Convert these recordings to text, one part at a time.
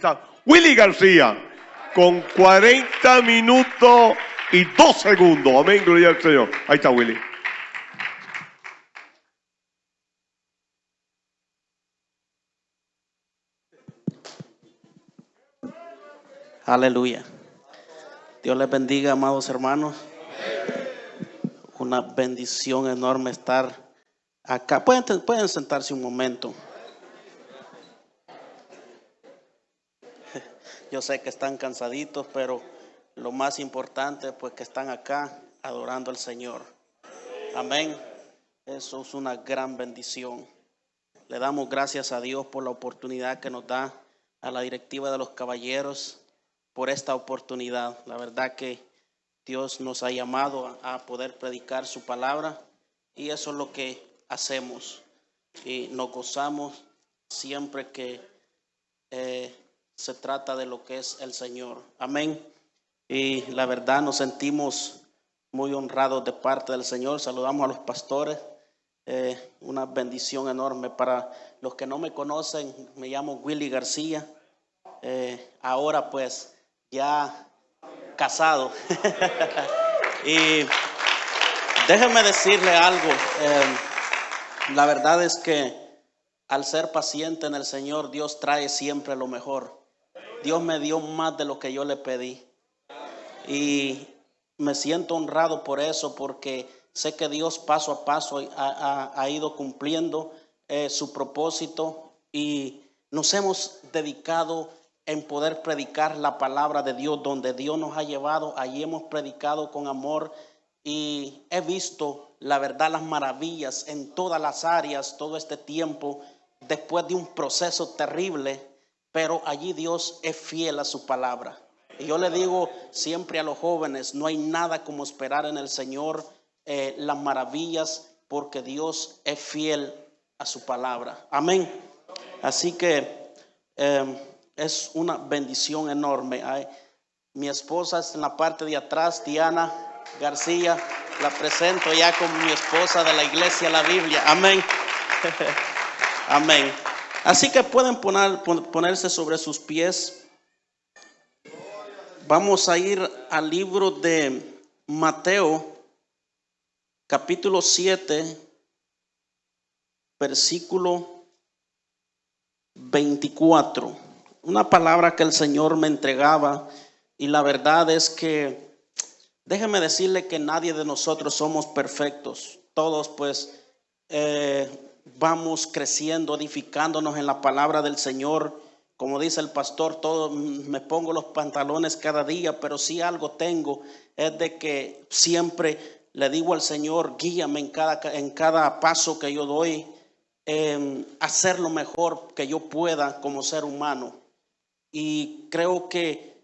está Willy García con 40 minutos y 2 segundos. Amén, gloria al Señor. Ahí está Willy. Aleluya. Dios les bendiga, amados hermanos. Una bendición enorme estar acá. Pueden, pueden sentarse un momento. Yo sé que están cansaditos, pero lo más importante pues que están acá adorando al Señor. Amén. Eso es una gran bendición. Le damos gracias a Dios por la oportunidad que nos da a la directiva de los caballeros por esta oportunidad. La verdad que Dios nos ha llamado a poder predicar su palabra y eso es lo que hacemos. Y nos gozamos siempre que eh, se trata de lo que es el Señor. Amén. Y la verdad nos sentimos muy honrados de parte del Señor. Saludamos a los pastores. Eh, una bendición enorme para los que no me conocen. Me llamo Willy García. Eh, ahora pues ya casado. y déjenme decirle algo. Eh, la verdad es que al ser paciente en el Señor, Dios trae siempre lo mejor. Dios me dio más de lo que yo le pedí. Y me siento honrado por eso, porque sé que Dios paso a paso ha, ido cumpliendo eh, su propósito y nos hemos dedicado en poder predicar la palabra de Dios donde Dios nos ha llevado. Allí hemos predicado con amor y he visto la verdad, las maravillas en todas las áreas todo este tiempo, después de un proceso terrible, pero allí Dios es fiel a su palabra. Y yo le digo siempre a los jóvenes, no hay nada como esperar en el Señor eh, las maravillas, porque Dios es fiel a su palabra. Amén. Así que... Eh, es una bendición enorme. mi esposa es en la parte de atrás, Diana García. La presento ya como mi esposa de la iglesia La Biblia. Amén. Amén. Así que pueden poner, ponerse sobre sus pies. Vamos a ir al libro de Mateo, capítulo 7, versículo 24 una palabra que el Señor me entregaba y la verdad es que déjeme decirle que nadie de nosotros somos perfectos. Todos pues eh, vamos creciendo, edificándonos en la palabra del Señor. Como dice el pastor, todo me pongo los pantalones cada día, pero si algo tengo es de que siempre le digo al Señor, guíame en cada, en cada paso que yo doy, en hacer lo mejor que yo pueda como ser humano y creo que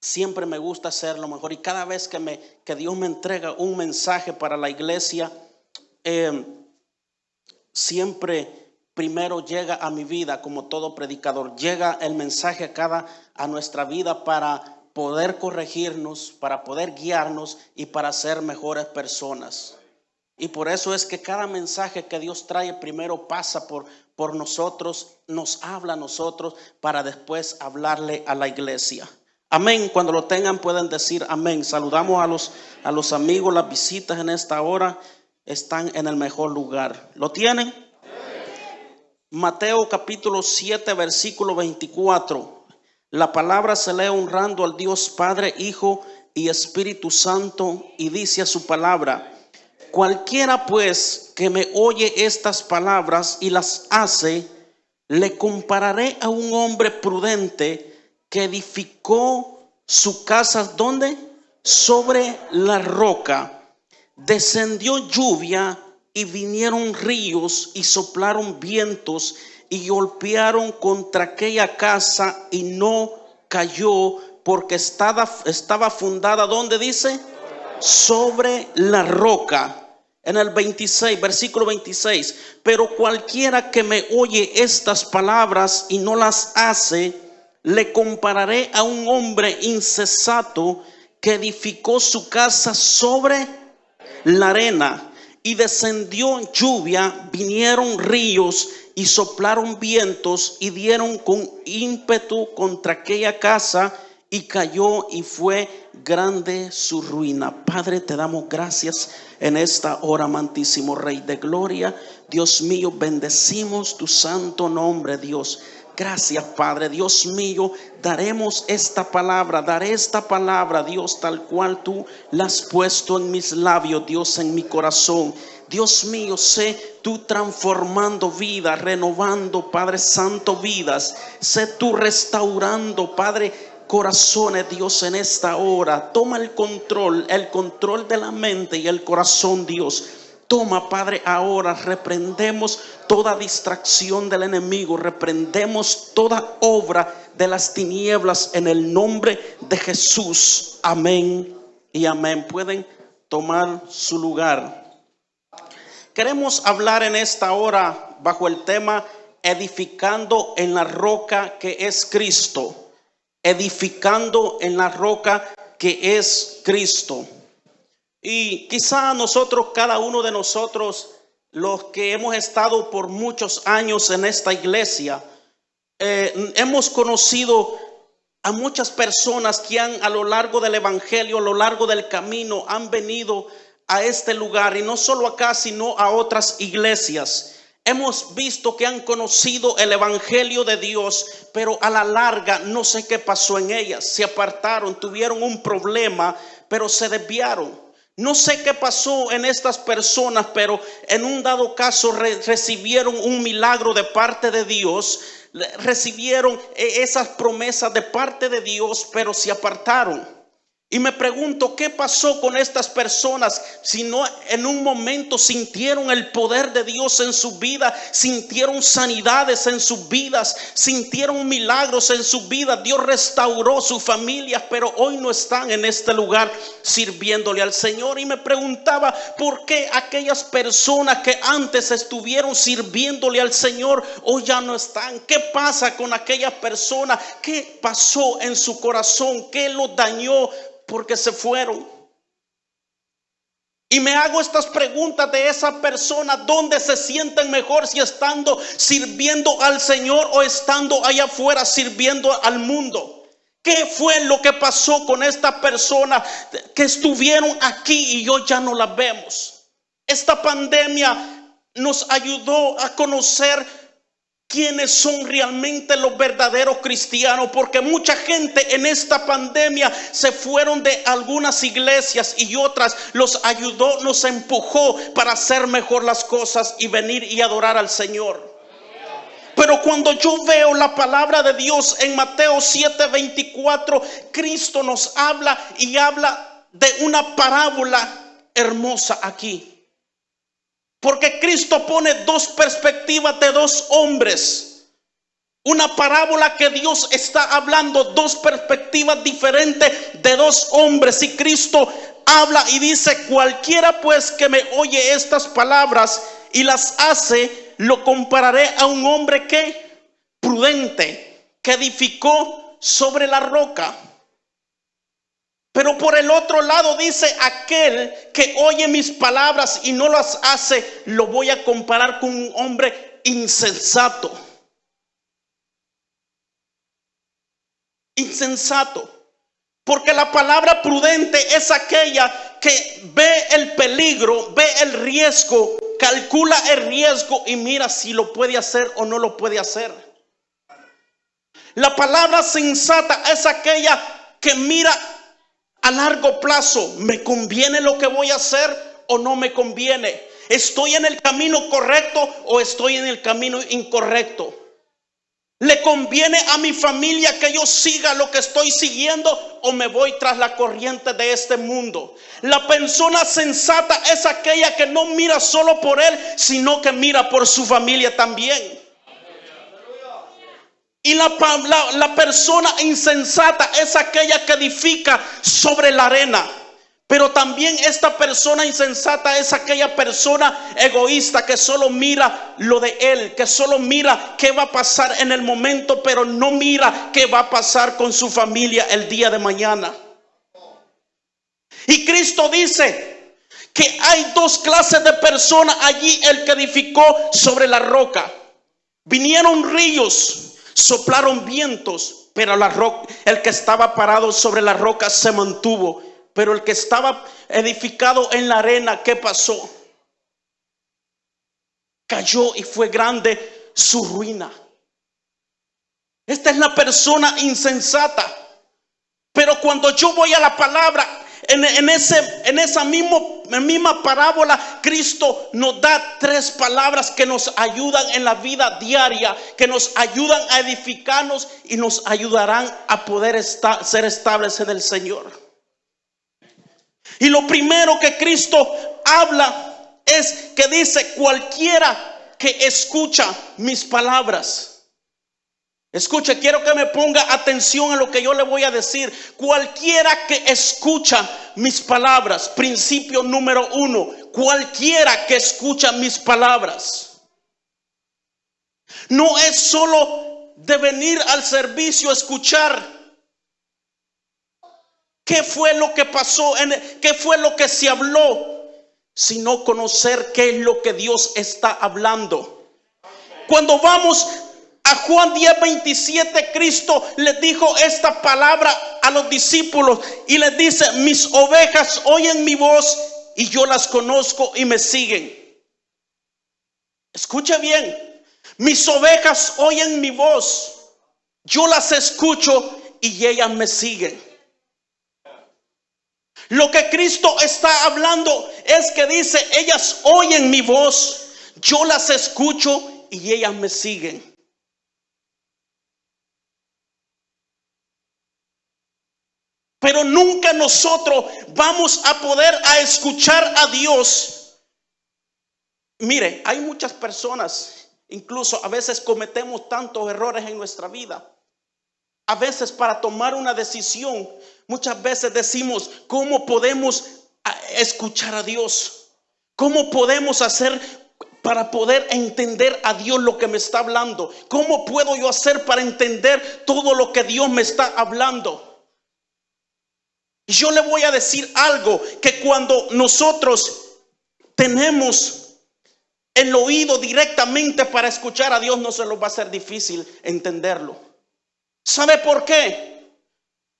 siempre me gusta hacer lo mejor y cada vez que, me, que Dios me entrega un mensaje para la iglesia, em, siempre primero llega a mi vida como todo predicador, llega el mensaje a cada a nuestra vida para poder corregirnos, para poder guiarnos y para ser mejores personas. Y por eso es que cada mensaje que Dios trae primero pasa por, por nosotros, nos habla a nosotros para después hablarle a la iglesia. Amén. Cuando lo tengan pueden decir amén. Saludamos a los, a los amigos, las visitas en esta hora están en el mejor lugar. ¿Lo tienen? Mateo capítulo 7, versículo 24. La palabra se lee honrando al Dios Padre, Hijo y Espíritu Santo y dice a su palabra, Cualquiera pues que me oye estas palabras y las hace, le compararé a un hombre prudente que edificó su casa, ¿dónde? Sobre la roca. Descendió lluvia y vinieron ríos y soplaron vientos y golpearon contra aquella casa y no cayó porque estaba, estaba fundada, ¿dónde dice? Sobre la roca en el 26, versículo 26, pero cualquiera que me oye estas palabras y no las hace, le compararé a un hombre incesato que edificó su casa sobre la arena y descendió lluvia, vinieron ríos y soplaron vientos y dieron con ímpetu contra aquella casa y cayó y fue grande su ruina. Padre, te damos gracias en esta hora, amantísimo Rey de Gloria. Dios mío, bendecimos tu santo nombre, Dios. Gracias, Padre. Dios mío, daremos esta palabra, daré esta palabra, Dios, tal cual tú la has puesto en mis labios, Dios, en mi corazón. Dios mío, sé tú transformando vidas, renovando, Padre Santo, vidas. Sé tú restaurando, Padre corazones, Dios, en esta hora. Toma el control, el control de la mente y el corazón, Dios. Toma, Padre, ahora reprendemos toda distracción del enemigo, reprendemos toda obra de las tinieblas en el nombre de Jesús. Amén y amén. Pueden tomar su lugar. Queremos hablar en esta hora bajo el tema edificando en la roca que es Cristo edificando en la roca que es Cristo. Y quizá nosotros, cada uno de nosotros, los que hemos estado por muchos años en esta iglesia, eh, hemos conocido a muchas personas que han a lo largo del Evangelio, a lo largo del camino, han venido a este lugar y no solo acá, sino a otras iglesias. Hemos visto que han conocido el Evangelio de Dios, pero a la larga no sé qué pasó en ellas. Se apartaron, tuvieron un problema, pero se desviaron. No sé qué pasó en estas personas, pero en un dado caso recibieron un milagro de parte de Dios, recibieron eh, esas promesas de parte de Dios, pero se apartaron. Y me pregunto, ¿qué pasó con estas personas si no en un momento sintieron el poder de Dios en su vida, sintieron sanidades en sus vidas, sintieron milagros en su vida? Dios restauró su familia, pero hoy no están en este lugar sirviéndole al Señor. Y me preguntaba, ¿por qué aquellas personas que antes estuvieron sirviéndole al Señor hoy ya no están? ¿Qué pasa con aquellas personas? ¿Qué pasó en su corazón? ¿Qué lo dañó? Porque se fueron. Y me hago estas preguntas de esa persona, ¿dónde se sienten mejor si estando sirviendo al Señor o estando allá afuera sirviendo al mundo? ¿Qué fue lo que pasó con esta persona que estuvieron aquí y hoy ya no la vemos? Esta pandemia nos ayudó a conocer quiénes son realmente los verdaderos cristianos, porque mucha gente en esta pandemia se fueron de algunas iglesias y otras los ayudó, nos empujó para hacer mejor las cosas y venir y adorar al Señor. Pero cuando yo veo la palabra de Dios en Mateo 7:24, Cristo nos habla y habla de una parábola hermosa aquí. Porque Cristo pone dos perspectivas de dos hombres. Una parábola que Dios está hablando, dos perspectivas diferentes de dos hombres. Y Cristo habla y dice, cualquiera pues que me oye estas palabras y las hace, lo compararé a un hombre que prudente, que edificó sobre la roca. Pero por el otro lado dice, aquel que oye mis palabras y no las hace, lo voy a comparar con un hombre insensato. Insensato. Porque la palabra prudente es aquella que ve el peligro, ve el riesgo, calcula el riesgo y mira si lo puede hacer o no lo puede hacer. La palabra sensata es aquella que mira a largo plazo, ¿me conviene lo que voy a hacer o no me conviene? ¿Estoy en el camino correcto o estoy en el camino incorrecto? ¿Le conviene a mi familia que yo siga lo que estoy siguiendo o me voy tras la corriente de este mundo? La persona sensata es aquella que no mira solo por él, sino que mira por su familia también. Y la, persona insensata es aquella que edifica sobre la arena. Pero también esta persona insensata es aquella persona egoísta que solo mira lo de él, que solo mira qué va a pasar en el momento, pero no mira qué va a pasar con su familia el día de mañana. Y Cristo dice que hay dos clases de personas allí, el que edificó sobre la roca. Vinieron ríos, soplaron vientos, pero la el que estaba parado sobre la roca se mantuvo. Pero el que estaba edificado en la arena, ¿qué pasó? Cayó y fue grande su ruina. Esta es la persona insensata. Pero cuando yo voy a la palabra, en, ese, en esa mismo, misma parábola, Cristo nos da tres palabras que nos ayudan en la vida diaria, que nos ayudan a edificarnos y nos ayudarán a poder estar, ser estables en el Señor. Y lo primero que Cristo habla es que dice, cualquiera que escucha mis palabras. Escuche, quiero que me ponga atención a lo que yo le voy a decir. Cualquiera que escucha mis palabras, principio número uno, cualquiera que escucha mis palabras, no es solo de venir al servicio a escuchar qué fue lo que pasó, qué fue lo que se habló, sino conocer qué es lo que Dios está hablando. Cuando vamos Juan 10, 27, Cristo le dijo esta palabra a los discípulos y les dice, mis ovejas oyen mi voz y yo las conozco y me siguen. Escuche bien, mis ovejas oyen mi voz, yo las escucho y ellas me siguen. Lo que Cristo está hablando es que dice, ellas oyen mi voz, yo las escucho y ellas me siguen. Pero nunca nosotros vamos a poder a escuchar a Dios. Mire, hay muchas personas, incluso a veces cometemos tantos errores en nuestra vida. A veces para tomar una decisión, muchas veces decimos, ¿cómo podemos escuchar a Dios? ¿Cómo podemos hacer para poder entender a Dios lo que me está hablando? ¿Cómo puedo yo hacer para entender todo lo que Dios me está hablando? Yo le voy a decir algo, que cuando nosotros tenemos el oído directamente para escuchar a Dios, no se nos va a ser difícil entenderlo. ¿Sabe por qué?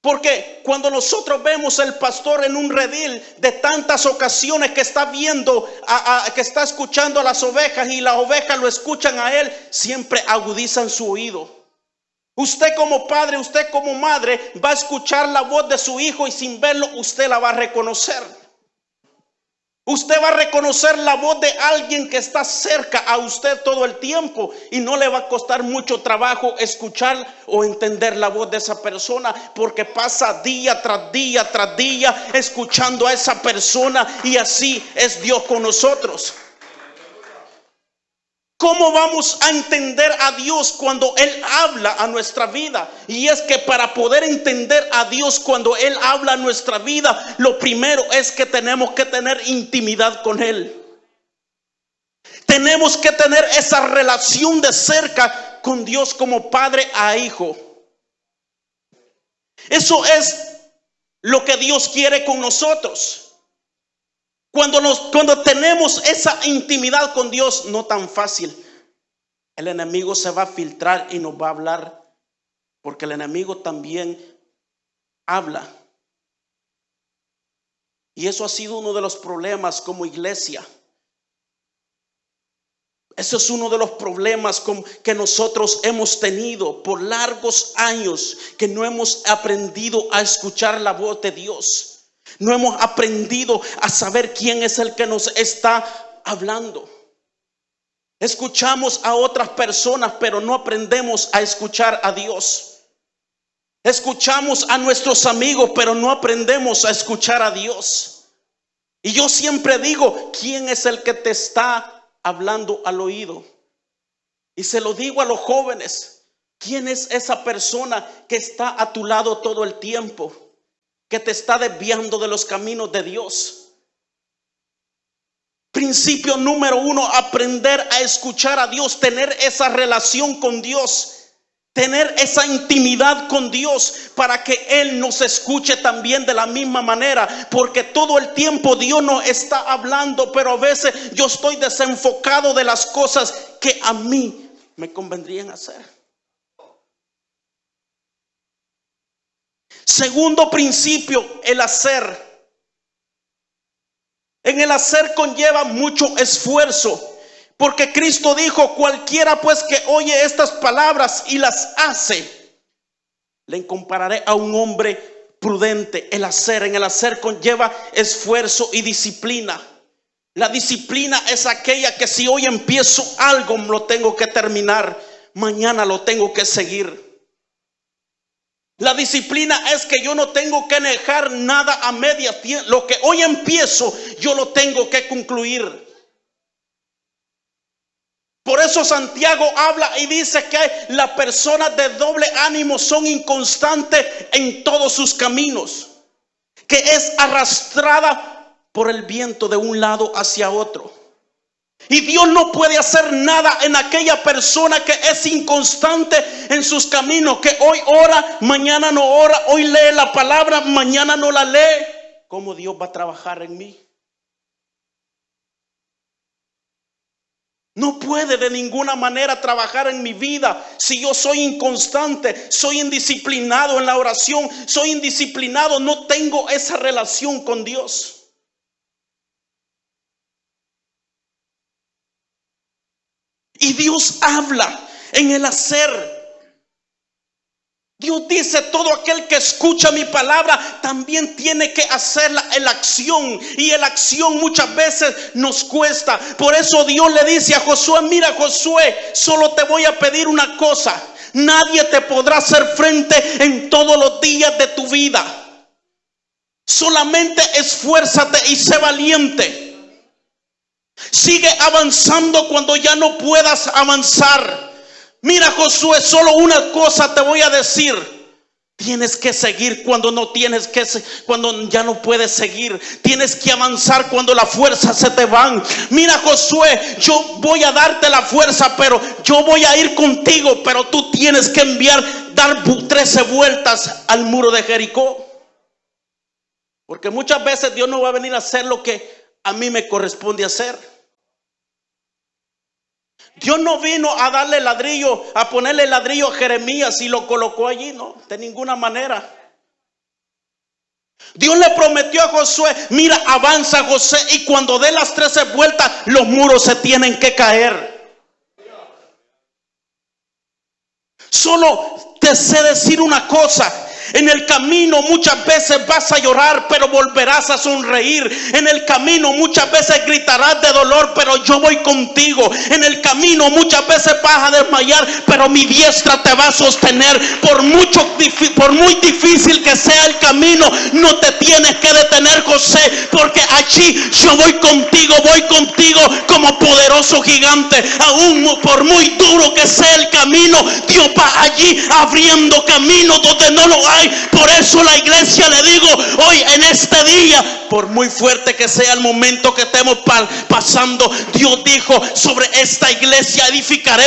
Porque cuando nosotros vemos el pastor en un redil de tantas ocasiones que está viendo, que está escuchando a las ovejas y las ovejas lo escuchan a él, siempre agudizan su oído. Usted como padre, usted como madre va a escuchar la voz de su hijo y sin verlo usted la va a reconocer. Usted va a reconocer la voz de alguien que está cerca a usted todo el tiempo y no le va a costar mucho trabajo escuchar o entender la voz de esa persona porque pasa día tras día tras día escuchando a esa persona y así es Dios con nosotros. ¿Cómo vamos a entender a Dios cuando Él habla a nuestra vida? Y es que para poder entender a Dios cuando Él habla a nuestra vida, lo primero es que tenemos que tener intimidad con Él. Tenemos que tener esa relación de cerca con Dios como padre a hijo. Eso es lo que Dios quiere con nosotros. Cuando, nos, cuando tenemos esa intimidad con Dios, no tan fácil, el enemigo se va a filtrar y nos va a hablar, porque el enemigo también habla. Y eso ha sido uno de los problemas como iglesia. Eso es uno de los problemas que nosotros hemos tenido por largos años, que no hemos aprendido a escuchar la voz de Dios. No hemos aprendido a saber quién es el que nos está hablando. Escuchamos a otras personas, pero no aprendemos a escuchar a Dios. Escuchamos a nuestros amigos, pero no aprendemos a escuchar a Dios. Y yo siempre digo, ¿quién es el que te está hablando al oído? Y se lo digo a los jóvenes, ¿quién es esa persona que está a tu lado todo el tiempo? Que te está desviando de los caminos de Dios. Principio número uno, aprender a escuchar a Dios, tener esa relación con Dios. Tener esa intimidad con Dios para que Él nos escuche también de la misma manera. Porque todo el tiempo Dios nos está hablando, pero a veces yo estoy desenfocado de las cosas que a mí me convendrían hacer. Segundo principio, el hacer. En el hacer conlleva mucho esfuerzo. Porque Cristo dijo, cualquiera pues que oye estas palabras y las hace, le compararé a un hombre prudente. El hacer, en el hacer conlleva esfuerzo y disciplina. La disciplina es aquella que si hoy empiezo algo lo tengo que terminar, mañana lo tengo que seguir. La disciplina es que yo no tengo que dejar nada a media. Lo que hoy empiezo, yo lo tengo que concluir. Por eso Santiago habla y dice que las personas de doble ánimo son inconstantes en todos sus caminos, que es arrastrada por el viento de un lado hacia otro. Y Dios no puede hacer nada en aquella persona que es inconstante en sus caminos, que hoy ora, mañana no ora, hoy lee la palabra, mañana no la lee. ¿Cómo Dios va a trabajar en mí? No puede de ninguna manera trabajar en mi vida si yo soy inconstante, soy indisciplinado en la oración, soy indisciplinado, no tengo esa relación con Dios. Y Dios habla en el hacer. Dios dice, todo aquel que escucha mi palabra también tiene que hacer la, acción. Y la acción muchas veces nos cuesta. Por eso Dios le dice a Josué, mira Josué, solo te voy a pedir una cosa. Nadie te podrá hacer frente en todos los días de tu vida. Solamente esfuérzate y sé valiente. Sigue avanzando cuando ya no puedas avanzar. Mira Josué, solo una cosa te voy a decir. Tienes que seguir cuando no tienes que cuando ya no puedes seguir. Tienes que avanzar cuando las fuerzas se te van. Mira Josué, yo voy a darte la fuerza, pero yo voy a ir contigo, pero tú tienes que enviar dar 13 vueltas al muro de Jericó. Porque muchas veces Dios no va a venir a hacer lo que a mí me corresponde hacer. Dios no vino a darle ladrillo, a ponerle ladrillo a Jeremías y lo colocó allí, no, de ninguna manera. Dios le prometió a Josué, mira, avanza José y cuando dé las trece vueltas, los muros se tienen que caer. Solo te sé decir una cosa, en el camino muchas veces vas a llorar, pero volverás a sonreír. En el camino muchas veces gritarás de dolor, pero yo voy contigo. En el camino muchas veces vas a desmayar, pero mi diestra te va a sostener. Por mucho por muy difícil que sea el camino, no te tienes que detener, José, porque allí yo voy contigo, voy contigo como poderoso gigante. Aún por muy duro que sea el camino, Dios va allí abriendo caminos donde no lo hay por eso la iglesia le digo hoy en este día, por muy fuerte que sea el momento que estemos pasando, Dios dijo, sobre esta iglesia edificaré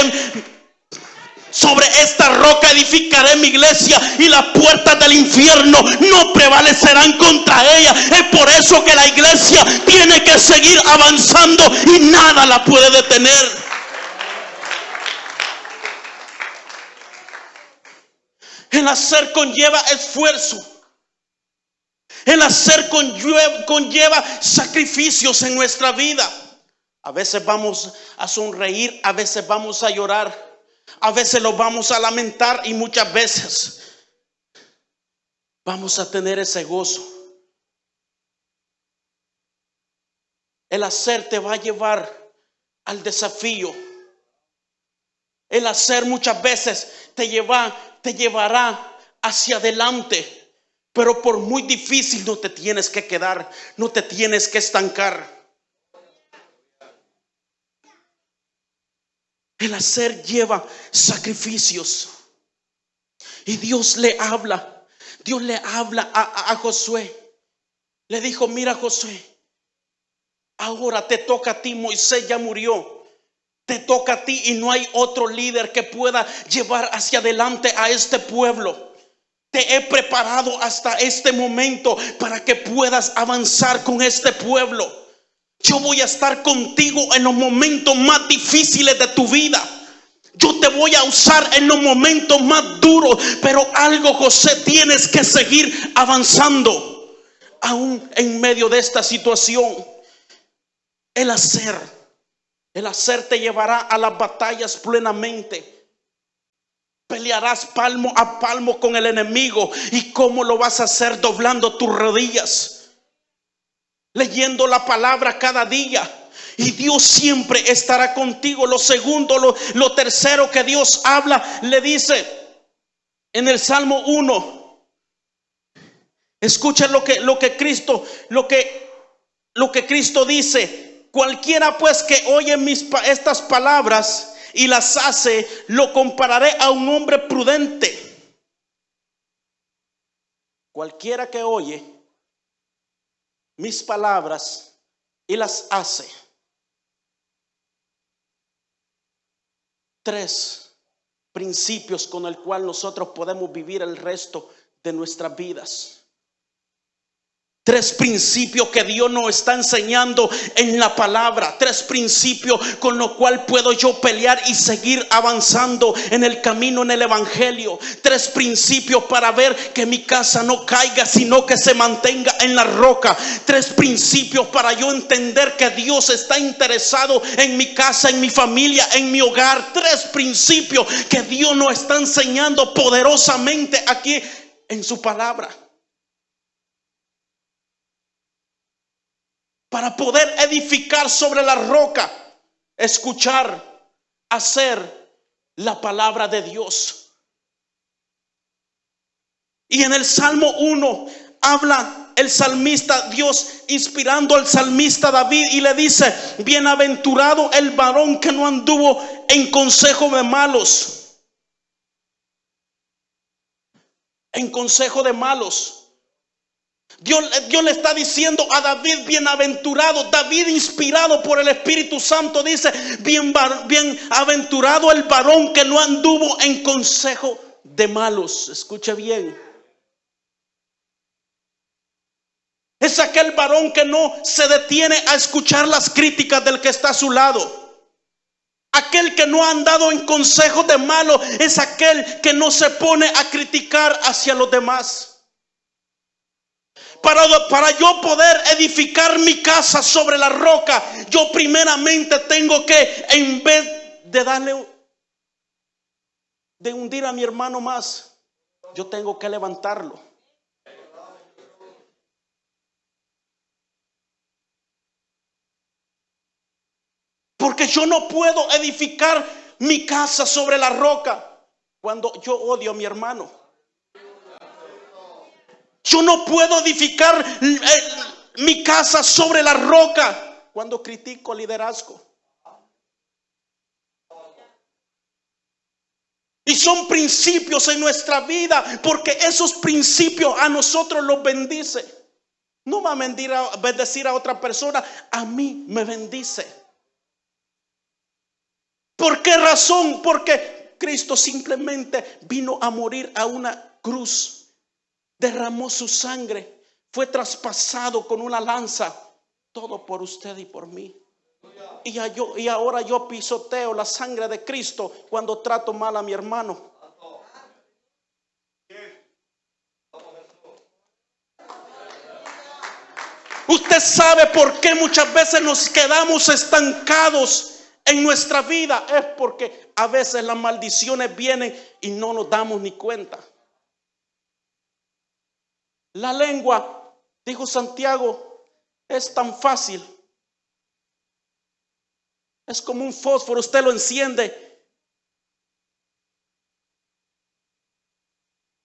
sobre esta roca edificaré mi iglesia y las puertas del infierno no prevalecerán contra ella. Es por eso que la iglesia tiene que seguir avanzando y nada la puede detener. El hacer conlleva esfuerzo. El hacer conlleva, sacrificios en nuestra vida. A veces vamos a sonreír, a veces vamos a llorar, a veces lo vamos a lamentar y muchas veces vamos a tener ese gozo. El hacer te va a llevar al desafío. El hacer muchas veces te lleva te llevará hacia adelante. Pero por muy difícil no te tienes que quedar, no te tienes que estancar. El hacer lleva sacrificios. Y Dios le habla, Dios le habla a, a, Josué. Le dijo, mira Josué, ahora te toca a ti, Moisés ya murió. Te toca a ti y no hay otro líder que pueda llevar hacia adelante a este pueblo. Te he preparado hasta este momento para que puedas avanzar con este pueblo. Yo voy a estar contigo en los momentos más difíciles de tu vida. Yo te voy a usar en los momentos más duros, pero algo, José, tienes que seguir avanzando, aún en medio de esta situación. El hacer, el hacer te llevará a las batallas plenamente. Pelearás palmo a palmo con el enemigo. ¿Y cómo lo vas a hacer? Doblando tus rodillas, leyendo la palabra cada día. Y Dios siempre estará contigo. Lo segundo, lo, tercero que Dios habla, le dice en el Salmo 1. Escuchen lo que, lo que Cristo, lo que, lo que Cristo dice. Cualquiera pues que oye mis, estas palabras y las hace, lo compararé a un hombre prudente. Cualquiera que oye mis palabras y las hace. Tres principios con el cual nosotros podemos vivir el resto de nuestras vidas. Tres principios que Dios nos está enseñando en la palabra. Tres principios con los cuales puedo yo pelear y seguir avanzando en el camino en el Evangelio. Tres principios para ver que mi casa no caiga, sino que se mantenga en la roca. Tres principios para yo entender que Dios está interesado en mi casa, en mi familia, en mi hogar. Tres principios que Dios nos está enseñando poderosamente aquí en su palabra. Para poder edificar sobre la roca, escuchar, hacer la palabra de Dios. Y en el Salmo 1 habla el salmista, Dios inspirando al salmista David y le dice, bienaventurado el varón que no anduvo en consejo de malos. En consejo de malos. Dios, le está diciendo a David, bienaventurado, David inspirado por el Espíritu Santo, dice, bien, bienaventurado el varón que no anduvo en consejo de malos. Escuche bien. Es aquel varón que no se detiene a escuchar las críticas del que está a su lado. Aquel que no ha andado en consejo de malos es aquel que no se pone a criticar hacia los demás. Para, yo poder edificar mi casa sobre la roca, yo primeramente tengo que, en vez de darle, de hundir a mi hermano más, yo tengo que levantarlo. Porque yo no puedo edificar mi casa sobre la roca cuando yo odio a mi hermano. Yo no puedo edificar eh, mi casa sobre la roca cuando critico liderazgo. Y son principios en nuestra vida porque esos principios a nosotros los bendice. No va a bendecir a otra persona, a mí me bendice. ¿Por qué razón? Porque Cristo simplemente vino a morir a una cruz derramó su sangre, fue traspasado con una lanza, todo por usted y por mí. Y, yo, y ahora yo pisoteo la sangre de Cristo cuando trato mal a mi hermano. Usted sabe por qué muchas veces nos quedamos estancados en nuestra vida. Es porque a veces las maldiciones vienen y no nos damos ni cuenta. La lengua, dijo Santiago, es tan fácil. Es como un fósforo, usted lo enciende.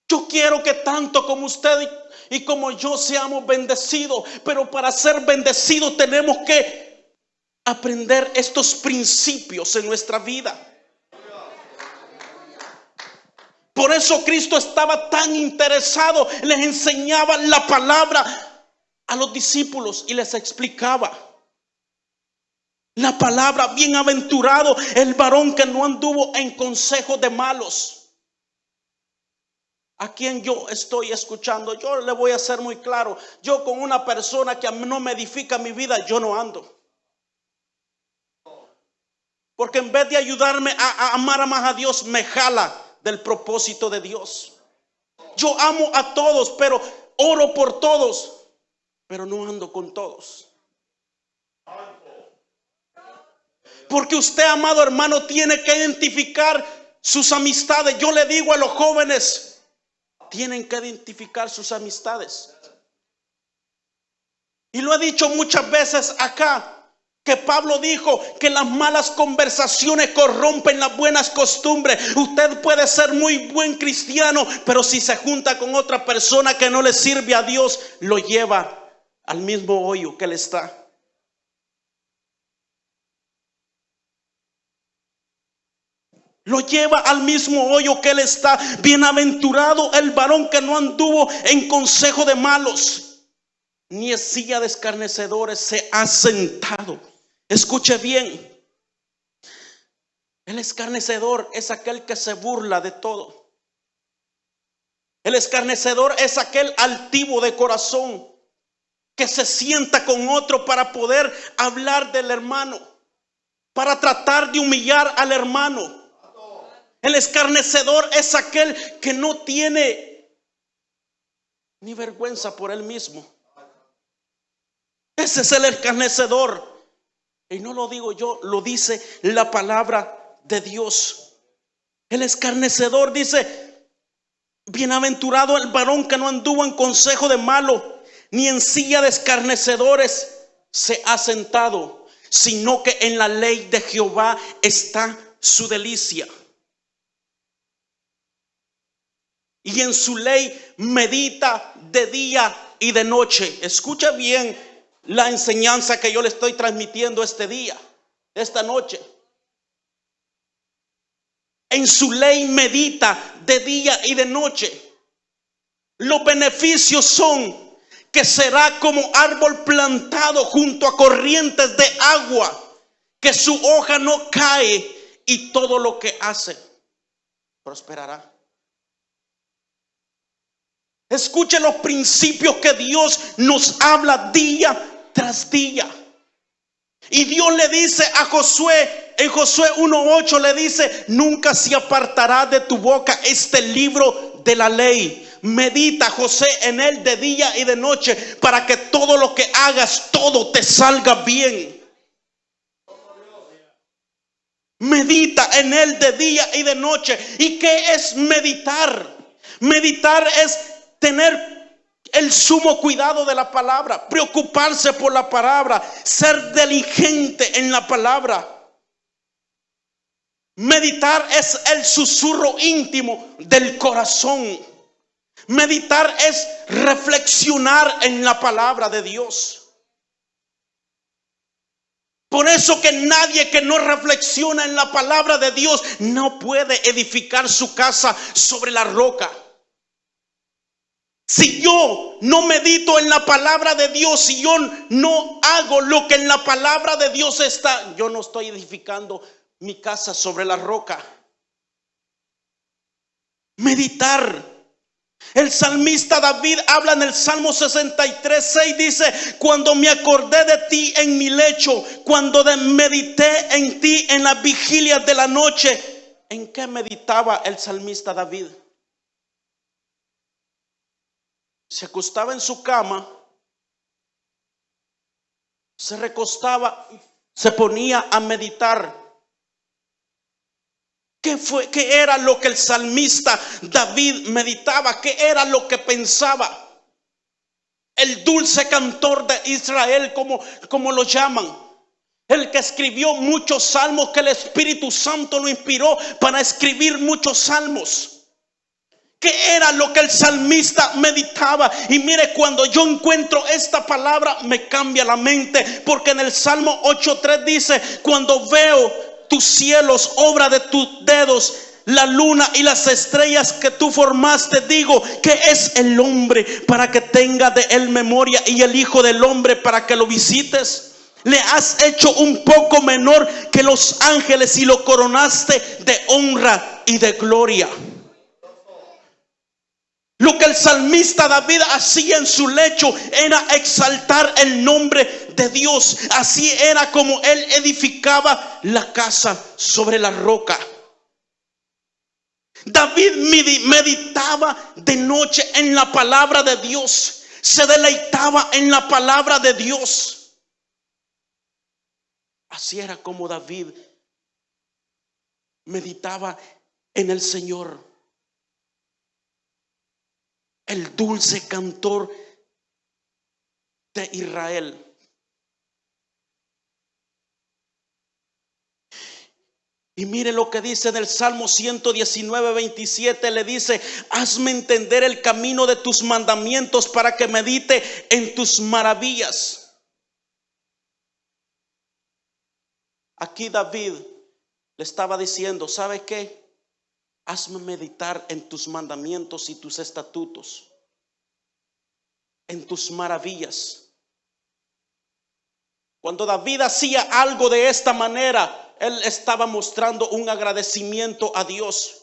Yo quiero que tanto como usted y, como yo seamos bendecidos, pero para ser bendecidos tenemos que aprender estos principios en nuestra vida. Por eso Cristo estaba tan interesado, les enseñaba la palabra a los discípulos y les explicaba. La palabra, bienaventurado el varón que no anduvo en consejo de malos. A quien yo estoy escuchando, yo le voy a ser muy claro. Yo con una persona que no me edifica mi vida, yo no ando. Porque en vez de ayudarme a, a amar más a Dios, me jala del propósito de Dios. Yo amo a todos, pero oro por todos, pero no ando con todos. Porque usted, amado hermano, tiene que identificar sus amistades. Yo le digo a los jóvenes, tienen que identificar sus amistades. Y lo he dicho muchas veces acá, que Pablo dijo que las malas conversaciones corrompen las buenas costumbres. Usted puede ser muy buen cristiano, pero si se junta con otra persona que no le sirve a Dios, lo lleva al mismo hoyo que él está. Lo lleva al mismo hoyo que él está. Bienaventurado el varón que no anduvo en consejo de malos, ni en silla de escarnecedores se ha sentado. Escuche bien. El escarnecedor es aquel que se burla de todo. El escarnecedor es aquel altivo de corazón que se sienta con otro para poder hablar del hermano, para tratar de humillar al hermano. El escarnecedor es aquel que no tiene ni vergüenza por él mismo. Ese es el escarnecedor. Y no lo digo yo, lo dice la palabra de Dios. El escarnecedor dice, bienaventurado el varón que no anduvo en consejo de malo, ni en silla de escarnecedores se ha sentado, sino que en la ley de Jehová está su delicia. y en su ley medita de día y de noche. Escucha bien la enseñanza que yo le estoy transmitiendo este día, esta noche. En su ley medita de día y de noche. Los beneficios son que será como árbol plantado junto a corrientes de agua, que su hoja no cae y todo lo que hace prosperará. Escuche los principios que Dios nos habla día tras día. Y Dios le dice a Josué, en Josué 1.8 le dice, nunca se apartará de tu boca este libro de la ley. Medita, José, en él de día y de noche para que todo lo que hagas, todo te salga bien. Medita en él de día y de noche. ¿Y qué es meditar? Meditar es tener el sumo cuidado de la palabra, preocuparse por la palabra, ser diligente en la palabra. Meditar es el susurro íntimo del corazón. Meditar es reflexionar en la palabra de Dios. Por eso que nadie que no reflexiona en la palabra de Dios no puede edificar su casa sobre la roca. Si yo no medito en la palabra de Dios, si yo no hago lo que en la palabra de Dios está, yo no estoy edificando mi casa sobre la roca. Meditar. El salmista David habla en el Salmo 63, 6, dice, cuando me acordé de ti en mi lecho, cuando medité en ti en las vigilias de la noche, ¿en qué meditaba el salmista David? Se acostaba en su cama, se recostaba, se ponía a meditar. ¿Qué fue? ¿Qué era lo que el salmista David meditaba? ¿Qué era lo que pensaba? El dulce cantor de Israel, como, como lo llaman. El que escribió muchos salmos, que el Espíritu Santo lo inspiró para escribir muchos salmos. ¿Qué era lo que el salmista meditaba? Y mire, cuando yo encuentro esta palabra, me cambia la mente. Porque en el Salmo 8.3 dice, cuando veo tus cielos, obra de tus dedos, la luna y las estrellas que tú formaste, digo, que es el hombre para que tenga de él memoria y el hijo del hombre para que lo visites. Le has hecho un poco menor que los ángeles y lo coronaste de honra y de gloria. Lo que el salmista David hacía en su lecho era exaltar el nombre de Dios. Así era como él edificaba la casa sobre la roca. David meditaba de noche en la palabra de Dios. Se deleitaba en la palabra de Dios. Así era como David meditaba en el Señor. El dulce cantor de Israel. Y mire lo que dice en el Salmo 119, 27, le dice, hazme entender el camino de tus mandamientos para que medite en tus maravillas. Aquí David le estaba diciendo, ¿sabe qué? Hazme meditar en tus mandamientos y tus estatutos, en tus maravillas. Cuando David hacía algo de esta manera, él estaba mostrando un agradecimiento a Dios.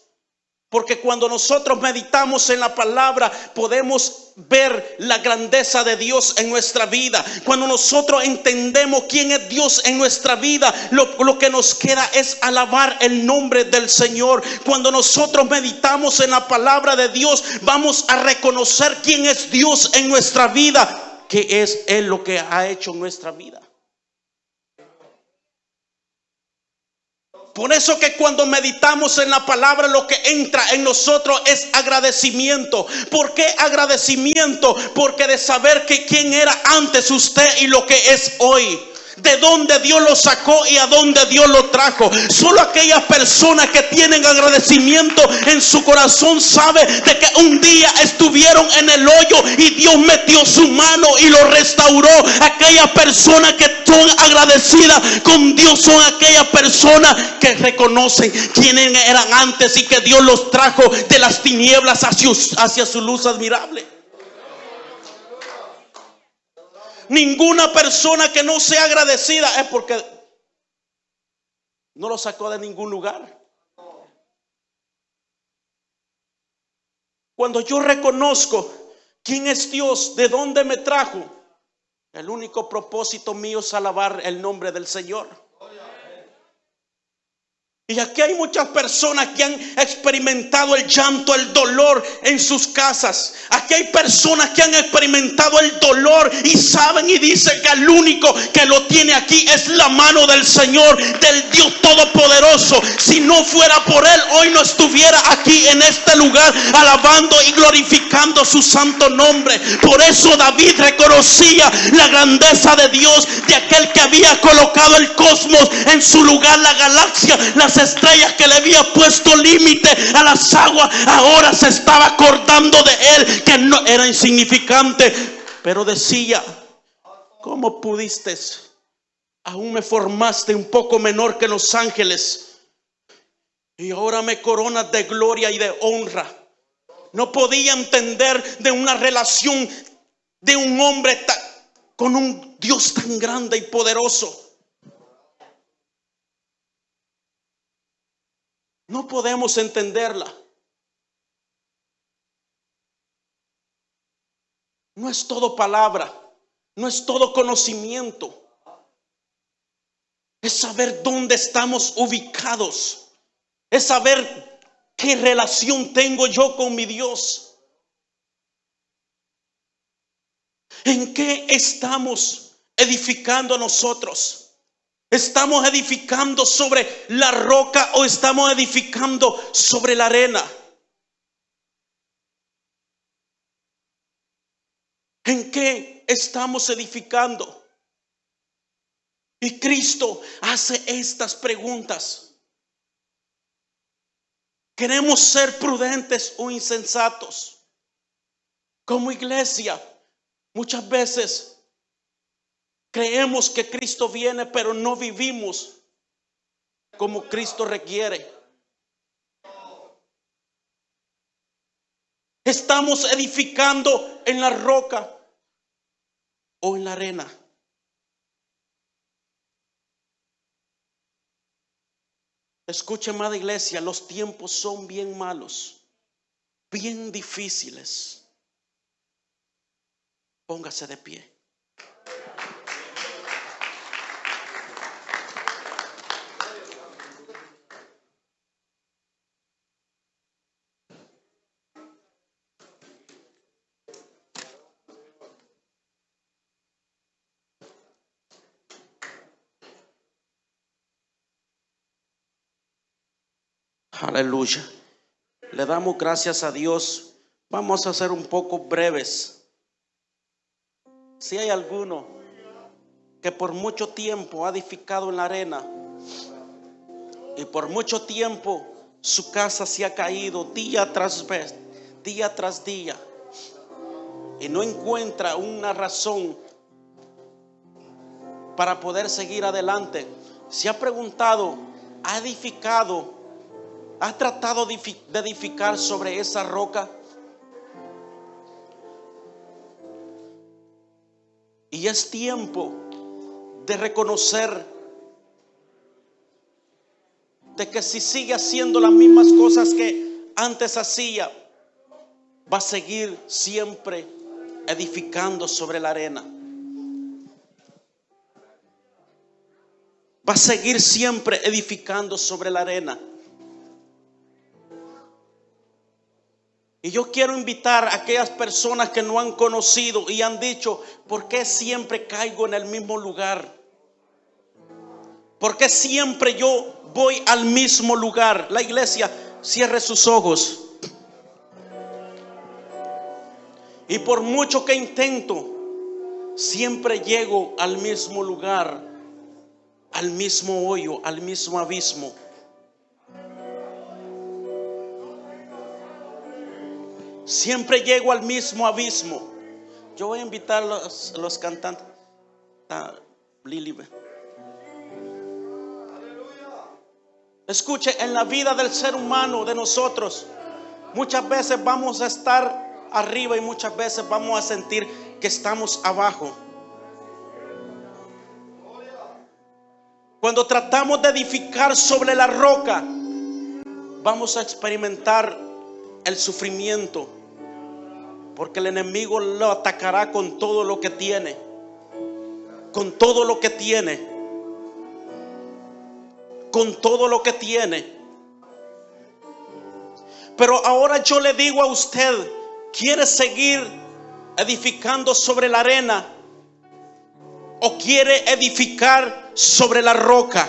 Porque cuando nosotros meditamos en la palabra, podemos ver la grandeza de Dios en nuestra vida. Cuando nosotros entendemos quién es Dios en nuestra vida, lo, que nos queda es alabar el nombre del Señor. Cuando nosotros meditamos en la palabra de Dios, vamos a reconocer quién es Dios en nuestra vida, que es Él lo que ha hecho nuestra vida. Por eso que cuando meditamos en la palabra lo que entra en nosotros es agradecimiento. ¿Por qué agradecimiento? Porque de saber que quién era antes usted y lo que es hoy de dónde Dios lo sacó y a dónde Dios lo trajo. Solo aquellas personas que tienen agradecimiento en su corazón sabe de que un día estuvieron en el hoyo y Dios metió su mano y lo restauró. Aquellas personas que son agradecidas con Dios son aquellas personas que reconocen quiénes eran antes y que Dios los trajo de las tinieblas hacia, hacia su luz admirable. Ninguna persona que no sea agradecida es porque no lo sacó de ningún lugar. Cuando yo reconozco quién es Dios, de dónde me trajo, el único propósito mío es alabar el nombre del Señor. Y aquí hay muchas personas que han experimentado el llanto, el dolor en sus casas. Aquí hay personas que han experimentado el dolor y saben y dicen que el único que lo tiene aquí es la mano del Señor, del Dios Todopoderoso. Si no fuera por Él, hoy no estuviera aquí en este lugar alabando y glorificando su santo nombre. Por eso David reconocía la grandeza de Dios, de aquel que había colocado el cosmos en su lugar, la galaxia, las estrellas que le había puesto límite a las aguas, ahora se estaba acordando de él, que no era insignificante, pero decía, ¿cómo pudiste? Aún me formaste un poco menor que los ángeles y ahora me coronas de gloria y de honra. No podía entender de una relación de un hombre con un Dios tan grande y poderoso. No podemos entenderla. No es todo palabra, no es todo conocimiento. Es saber dónde estamos ubicados. Es saber qué relación tengo yo con mi Dios. ¿En qué estamos edificando nosotros? ¿Estamos edificando sobre la roca o estamos edificando sobre la arena? ¿En qué estamos edificando? Y Cristo hace estas preguntas. ¿Queremos ser prudentes o insensatos? Como iglesia, muchas veces Creemos que Cristo viene, pero no vivimos como Cristo requiere. Estamos edificando en la roca o en la arena. Escuche, amada iglesia, los tiempos son bien malos, bien difíciles. Póngase de pie. Aleluya. Le damos gracias a Dios. Vamos a ser un poco breves. Si hay alguno que por mucho tiempo ha edificado en la arena y por mucho tiempo su casa se ha caído día tras vez, día tras día y no encuentra una razón para poder seguir adelante, se ha preguntado, ¿ha edificado? ¿Ha tratado de edificar sobre esa roca? Y es tiempo de reconocer de que si sigue haciendo las mismas cosas que antes hacía, va a seguir siempre edificando sobre la arena. Va a seguir siempre edificando sobre la arena. Y yo quiero invitar a aquellas personas que no han conocido y han dicho, ¿por qué siempre caigo en el mismo lugar? ¿Por qué siempre yo voy al mismo lugar? La iglesia cierre sus ojos. Y por mucho que intento, siempre llego al mismo lugar, al mismo hoyo, al mismo abismo. Siempre llego al mismo abismo. Yo voy a invitar a los, cantantes. Ah, Lili. Escuche, en la vida del ser humano, de nosotros, muchas veces vamos a estar arriba y muchas veces vamos a sentir que estamos abajo. Cuando tratamos de edificar sobre la roca, vamos a experimentar el sufrimiento porque el enemigo lo atacará con todo lo que tiene. Con todo lo que tiene. Con todo lo que tiene. Pero ahora yo le digo a usted, ¿quiere seguir edificando sobre la arena? ¿O quiere edificar sobre la roca?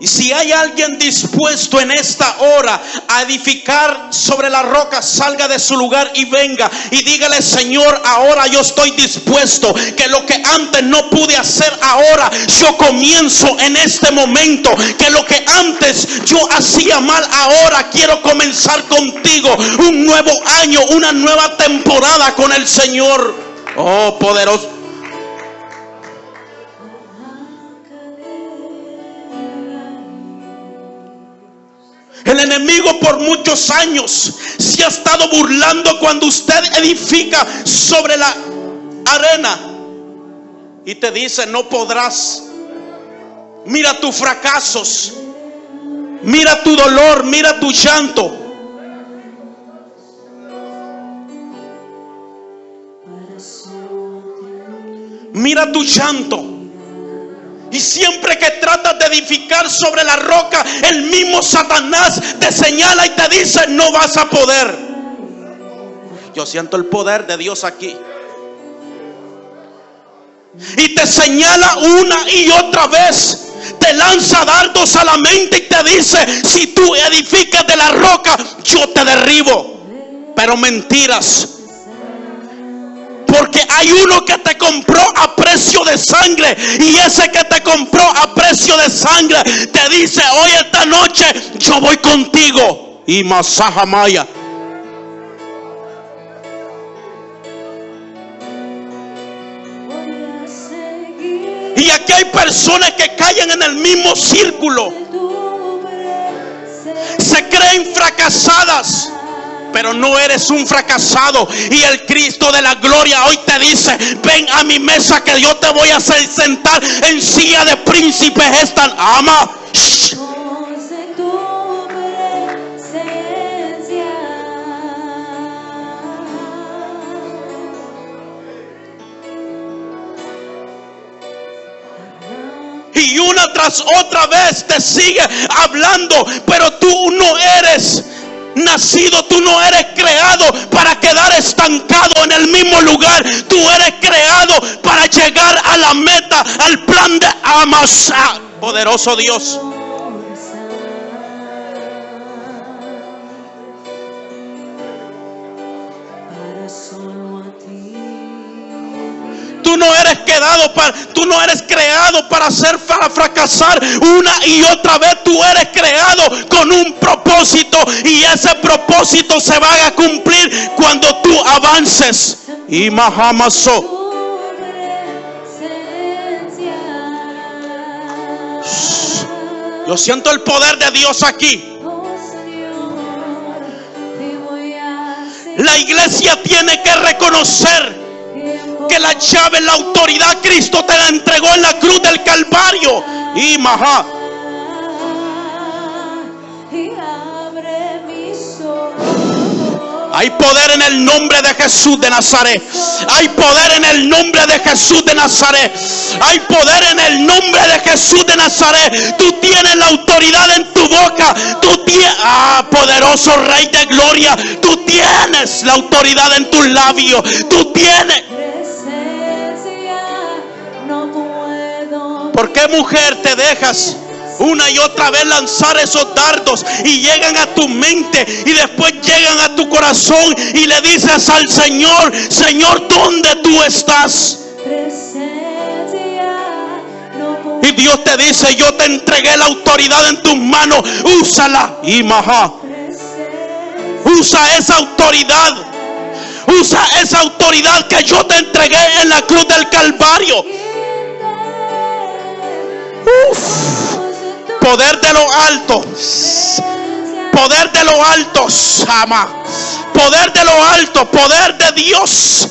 Y si hay alguien dispuesto en esta hora a edificar sobre la roca, salga de su lugar y venga y dígale, Señor, ahora yo estoy dispuesto. Que lo que antes no pude hacer ahora, yo comienzo en este momento. Que lo que antes yo hacía mal, ahora quiero comenzar contigo. Un nuevo año, una nueva temporada con el Señor. Oh, poderoso. El enemigo por muchos años se ha estado burlando cuando usted edifica sobre la arena y te dice no podrás. Mira tus fracasos, mira tu dolor, mira tu llanto. Mira tu llanto. Y siempre que tratas de edificar sobre la roca, el mismo Satanás te señala y te dice, no vas a poder. Yo siento el poder de Dios aquí. Y te señala una y otra vez. Te lanza dardos a la mente y te dice, si tú edificas de la roca, yo te derribo. Pero mentiras. Porque hay uno que te compró a precio de sangre. Y ese que te compró a precio de sangre te dice, hoy esta noche yo voy contigo. Y Masaja Maya. Y aquí hay personas que caen en el mismo círculo. Se creen fracasadas pero no eres un fracasado. Y el Cristo de la gloria hoy te dice, ven a mi mesa que yo te voy a hacer sentar en silla de príncipes. Están, ama. Y una tras otra vez te sigue hablando, pero tú no eres nacido, tú no eres creado para quedar estancado en el mismo lugar. Tú eres creado para llegar a la meta, al plan de, Amasa. Ah, poderoso Dios. Para, tú no eres creado para hacer, para fracasar una y otra vez. Tú eres creado con un propósito y ese propósito se va a cumplir cuando tú avances. Y Mahamaso. Yo siento el poder de Dios aquí. La iglesia tiene que reconocer que la llave, la autoridad, Cristo te la entregó en la cruz del Calvario. Y ojos. Hay poder en el nombre de Jesús de Nazaret. Hay poder en el nombre de Jesús de Nazaret. Hay poder en el nombre de Jesús de Nazaret. Tú tienes la autoridad en tu boca. Tú tienes, ah, poderoso Rey de Gloria. Tú tienes la autoridad en tus labios. Tú tienes. ¿Por qué mujer te dejas una y otra vez lanzar esos dardos y llegan a tu mente y después llegan a tu corazón y le dices al Señor, Señor, ¿dónde tú estás? Y Dios te dice, yo te entregué la autoridad en tus manos, úsala. Y maja, usa esa autoridad. Usa esa autoridad que yo te entregué en la cruz del Calvario. Poder de lo alto. Poder de lo alto, Sama. Poder de lo alto, poder de Dios.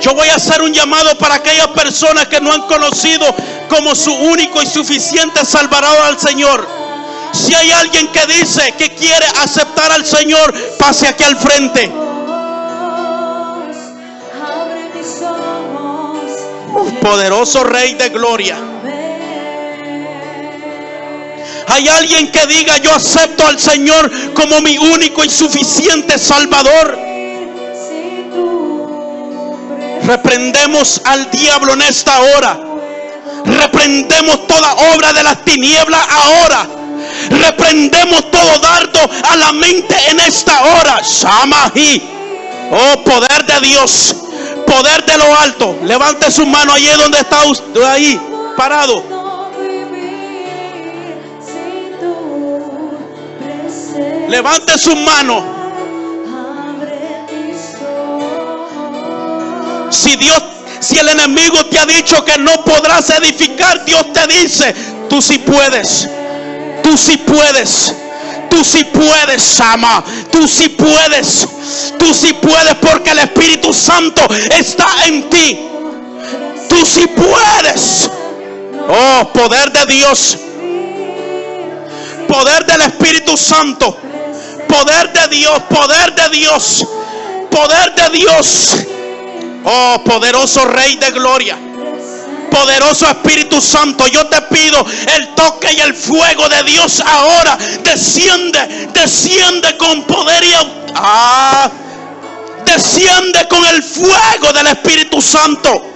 Yo voy a hacer un llamado para aquellas personas que no han conocido como su único y suficiente Salvador al Señor. Si hay alguien que dice que quiere aceptar al Señor, pase aquí al frente. Poderoso Rey de Gloria. Hay alguien que diga, yo acepto al Señor como mi único y suficiente Salvador. Reprendemos al diablo en esta hora. Reprendemos toda obra de las tinieblas ahora. Reprendemos todo dardo a la mente en esta hora. Shamahi. Oh, poder de Dios. Poder de lo alto. Levante su mano allí donde está usted. Ahí, parado. Levante su mano. Si Dios, si el enemigo te ha dicho que no podrás edificar, Dios te dice, tú sí puedes. Tú sí puedes. Tú sí puedes, Sama. Tú sí puedes. Tú sí puedes porque el Espíritu Santo está en ti. Tú sí puedes. Oh, poder de Dios. Poder del Espíritu Santo. Poder de Dios. Poder de Dios. Poder de Dios. Oh, poderoso Rey de Gloria. Poderoso Espíritu Santo, yo te pido el toque y el fuego de Dios ahora. Desciende, desciende con poder y ah, desciende con el fuego del Espíritu Santo.